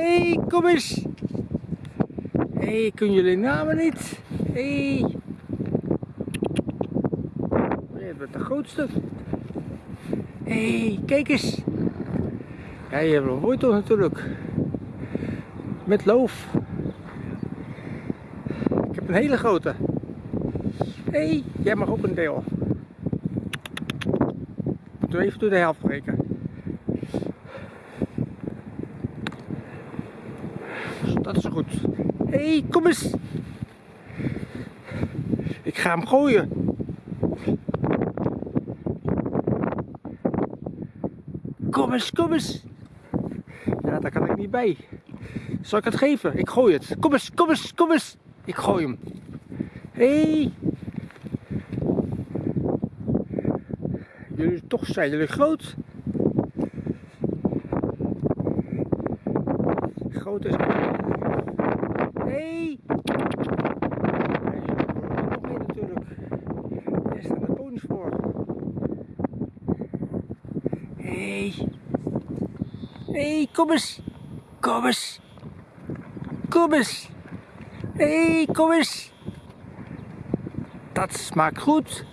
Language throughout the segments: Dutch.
Hé, hey, kom eens. Hé, hey, kun jullie namen niet? Hé. Hey. Je bent de grootste. Hé, hey, kijk eens. Ja, je hebt een wortel natuurlijk. Met loof. Ik heb een hele grote. Hé, hey, jij mag ook een deel. Doe even door de helft breken. Dat is goed. Hé, hey, kom eens. Ik ga hem gooien. Kom eens, kom eens. Ja, daar kan ik niet bij. Zal ik het geven? Ik gooi het. Kom eens, kom eens, kom eens. Ik gooi hem. Hé. Hey. Jullie, toch zijn jullie groot. Groot is. Hey. Nog één natuurlijk. Hier staan de ponies voor. Hey. Hey, kom eens. Kom eens. Kom eens. Hey, kom eens. Dat smaakt goed.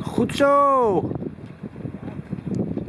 Goed zo.